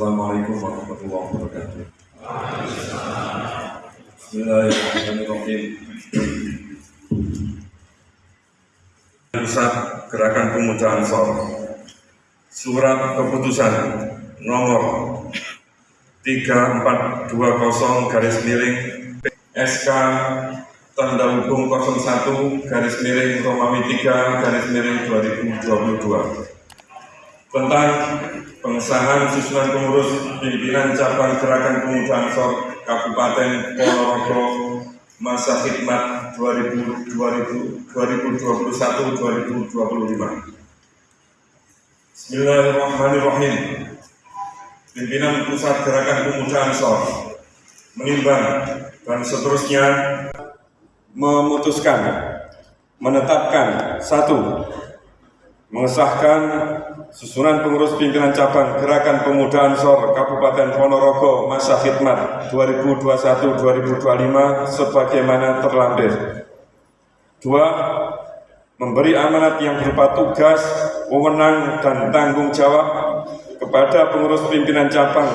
Assalamualaikum warahmatullahi wabarakatuh. Bismillahirrahmanirrahim. Pusat Gerakan Pemuda Ansor Surat Keputusan nomor 3420 garis miring SK tanda hubung 01 garis miring Romawi 3 garis miring 2022 tentang pengesahan susunan pengurus pimpinan cabang Gerakan Pemuda Ansor Kabupaten Ponorogo masa khidmat 2021-2025. Bismillahirrahmanirrahim. Pimpinan Pusat Gerakan Pemuda Ansor menimbang dan seterusnya memutuskan menetapkan satu mengesahkan susunan pengurus pimpinan cabang Gerakan Pemuda Ansor Kabupaten Ponorogo masa khidmat 2021-2025 sebagaimana terlampir. Dua, memberi amanat yang berupa tugas, wewenang, dan tanggung jawab kepada pengurus pimpinan cabang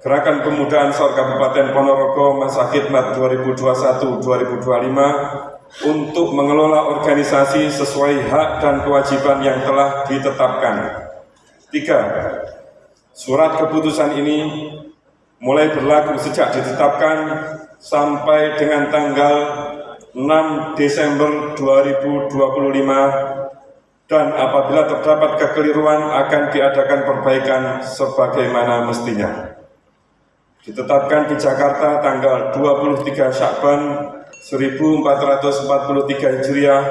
Gerakan Pemuda Ansor Kabupaten Ponorogo masa khidmat 2021-2025 untuk mengelola organisasi sesuai hak dan kewajiban yang telah ditetapkan. Tiga, surat keputusan ini mulai berlaku sejak ditetapkan sampai dengan tanggal 6 Desember 2025 dan apabila terdapat kekeliruan akan diadakan perbaikan sebagaimana mestinya. Ditetapkan di Jakarta tanggal 23 Syakban 1443 Hijriah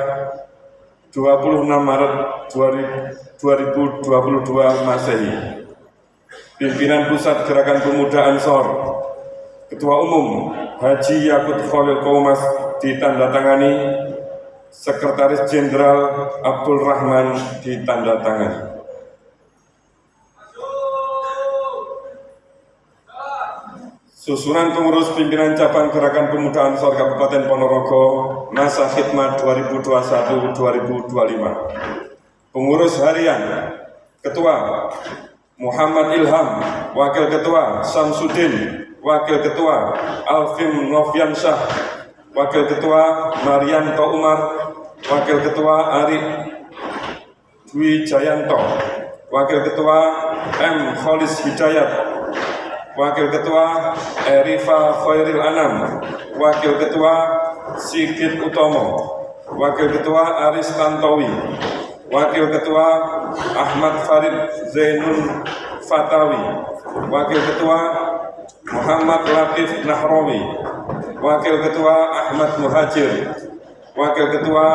26 Maret 2022 Masehi. Pimpinan Pusat Gerakan Pemuda Ansor Ketua Umum Haji Yakut Khalil Kaumas ditandatangani Sekretaris Jenderal Abdul Rahman ditandatangani Susunan pengurus pimpinan cabang Gerakan Pemuda Ansor Kabupaten Ponorogo masa khidmat 2021-2025. Pengurus harian Ketua Muhammad Ilham, Wakil Ketua Samsudin, Wakil Ketua Alvin Noviansyah, Wakil Ketua Marianto Umar, Wakil Ketua Ari Dwi Jayanto, Wakil Ketua M. Kholis Hidayat, Wakil Ketua Erifa Khairil Anam, Wakil Ketua Sigit Utomo, Wakil Ketua Aris Tantowi, Wakil Ketua Ahmad Farid Zainul Fatawi, Wakil Ketua Muhammad Latif Nahrawi, Wakil Ketua Ahmad Muhajir, Wakil Ketua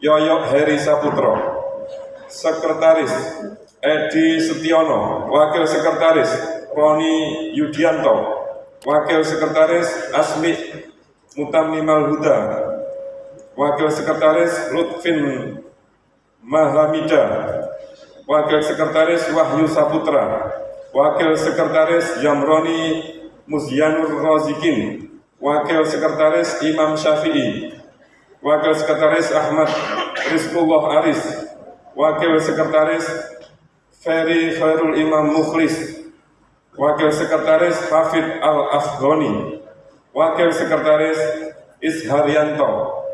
Yoyok Heri Saputro, Sekretaris Edi Setiono, Wakil Sekretaris Roni Yudianto, Wakil Sekretaris Asmi Mutamimal Huda, Wakil Sekretaris Lutfin Mahamida, Wakil Sekretaris Wahyu Saputra, Wakil Sekretaris Yamroni Muzyanur Rozikin, Wakil Sekretaris Imam Syafi'i, Wakil Sekretaris Ahmad Rizkullah Aris, Wakil Sekretaris Ferry Khairul Imam Mukhlis, Wakil Sekretaris Hafid Al-Afghani, Wakil Sekretaris Isharyanto,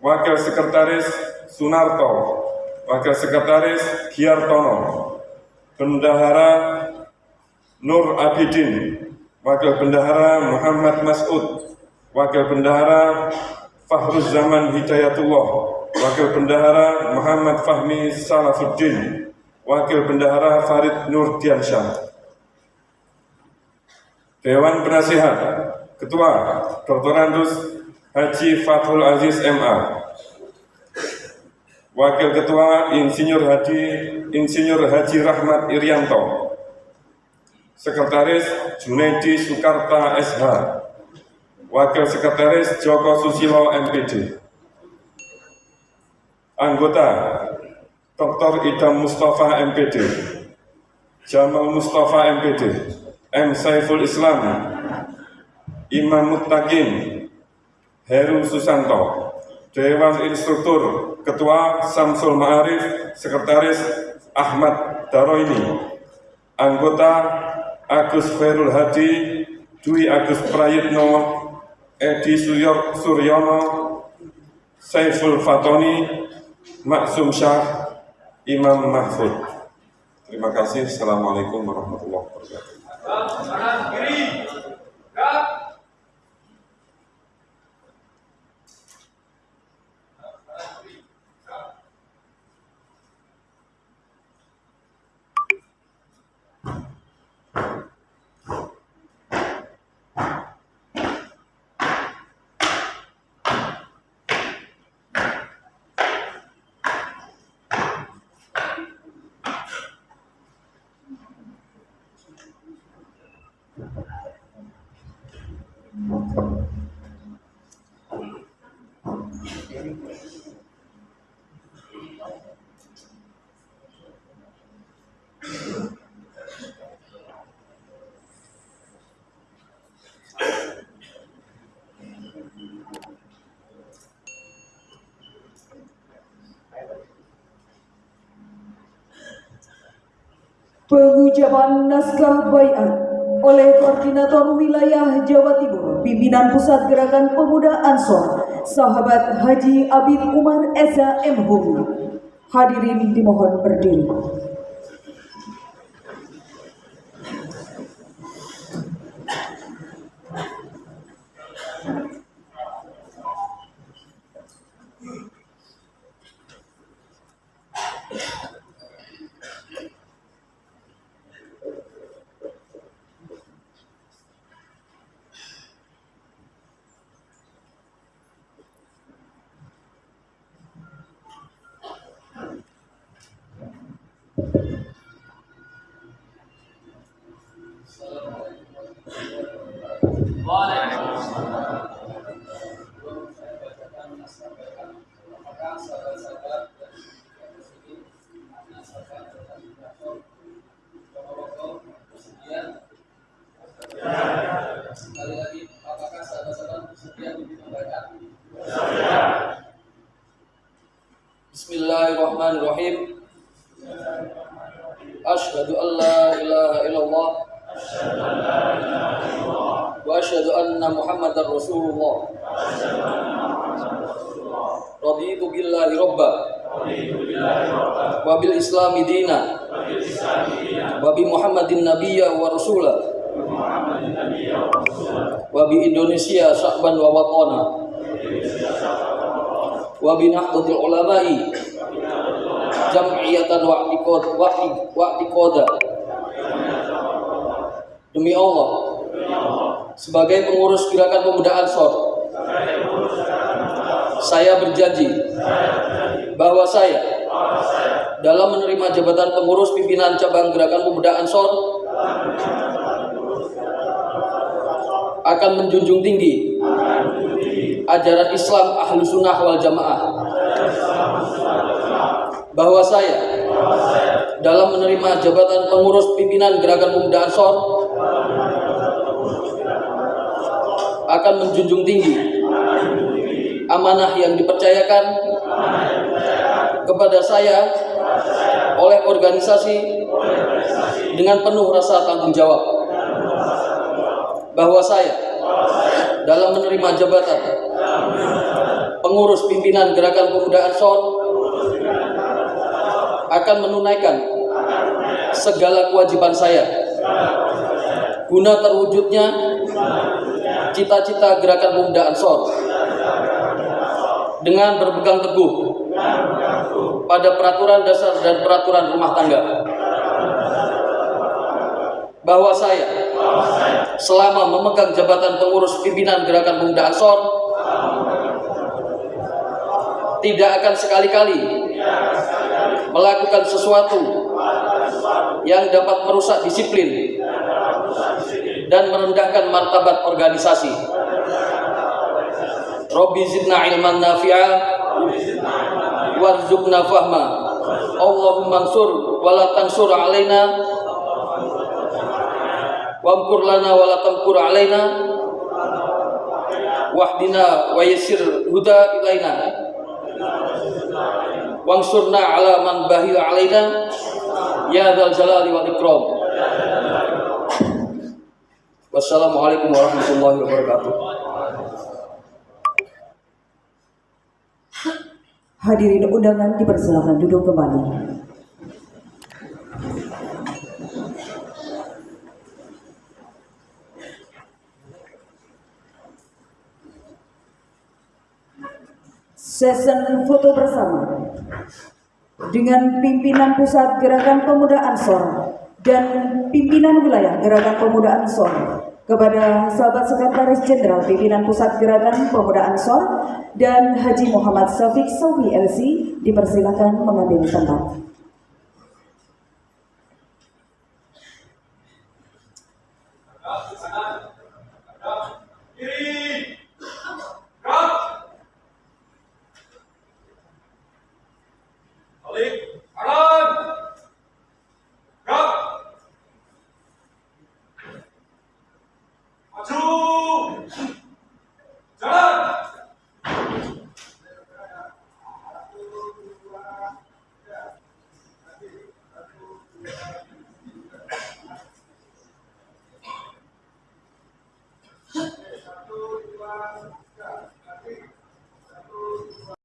Wakil Sekretaris Sunarto, Wakil Sekretaris Giartono, Bendahara Nur Abidin, Wakil Bendahara Muhammad Mas'ud, Wakil Bendahara Fahruz Zaman Hidayatullah, Wakil Bendahara Muhammad Fahmi Salafuddin, Wakil Bendahara Farid Nur Diansyah. Dewan Penasihat Ketua Dr. Andus Haji Fathul Aziz MA Wakil Ketua Insinyur Haji Insinyur Haji Rahmat Irianto Sekretaris Junaidi Soekarta SH Wakil Sekretaris Joko Susilo MPD Anggota Dr. Idam Mustafa MPD Jamal Mustafa MPD M. Saiful Islam, Imam Muttaqin, Heru Susanto, Dewan Instruktur, Ketua Samsul Ma'arif, Sekretaris Ahmad Daroini, Anggota Agus Khairul Hadi, Dwi Agus Prayitno, Edi Suryo- Suryono, Saiful Fatoni, Maksum Syah, Imam Mahfud. Terima kasih. Assalamualaikum warahmatullahi wabarakatuh. Pengucapan naskah baiat oleh Koordinator Wilayah Jawa Timur, Pimpinan Pusat Gerakan Pemuda Ansor, Sahabat Haji Abid Umar Eza M. Hadirin dimohon berdiri. Bismillahirrahmanirrahim. Asyhadu an la ilaha illallah. Wa asyhadu anna Muhammadar Rasulullah. Raditu billahi robba wa bil islami dina. Wa bi Muhammadin nabiyya wa rasulah. Wa bi Indonesia sya'ban wa watana wa bi nahdlatil ulama'i jam'iyatan wa i'tiqad wa i'tiqada. Demi Allah sebagai pengurus gerakan pemuda Ansor saya berjanji bahwa saya dalam menerima jabatan pengurus pimpinan cabang gerakan pemuda Ansor akan menjunjung tinggi ajaran Islam ahlu sunnah wal jamaah. Bahwa saya dalam menerima jabatan pengurus pimpinan gerakan pemuda Ansor akan menjunjung tinggi amanah yang dipercayakan kepada saya oleh organisasi dengan penuh rasa tanggung jawab. Bahwa saya dalam menerima jabatan. Pengurus pimpinan gerakan pemuda Ansor akan menunaikan segala kewajiban saya. Guna terwujudnya cita-cita gerakan pemuda Ansor dengan berpegang teguh pada peraturan dasar dan peraturan rumah tangga bahwa saya selama memegang jabatan pengurus pimpinan gerakan pemuda Ansor tidak akan sekali-kali melakukan sesuatu yang dapat merusak disiplin dan merendahkan martabat organisasi. Robbi zidna ilman nafi'a warzuqna fahma. Allahumma ansur wa la tansur alaina wamkur lana wa la tamkur alaina wahdina wa yassir huda ilaina wangsurna ala man bahil alaina ya dzal jalali wal ikram Wassalamualaikum warahmatullahi wabarakatuh. Hadirin undangan dipersilakan duduk kembali. Session foto bersama dengan pimpinan pusat Gerakan Pemuda Ansor dan pimpinan wilayah Gerakan Pemuda Ansor kepada sahabat sekretaris jenderal pimpinan pusat Gerakan Pemuda Ansor dan Haji Muhammad Syafiq Sofi LC dipersilakan mengambil tempat.